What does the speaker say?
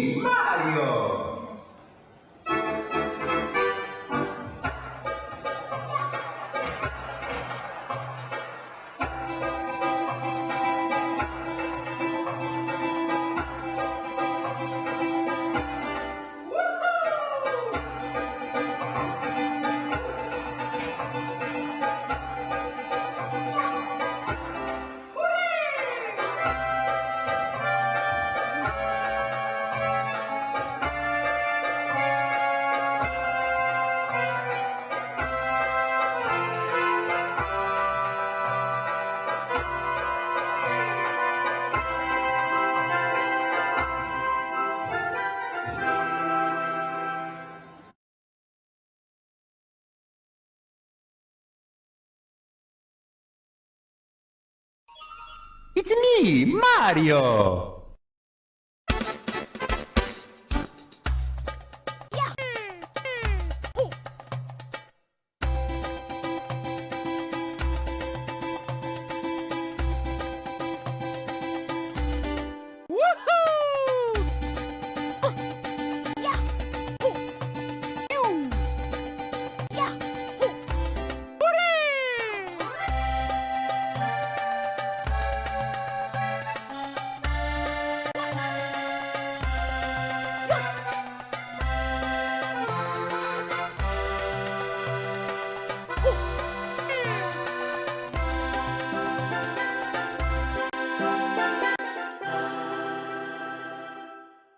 Mario! It's me, Mario!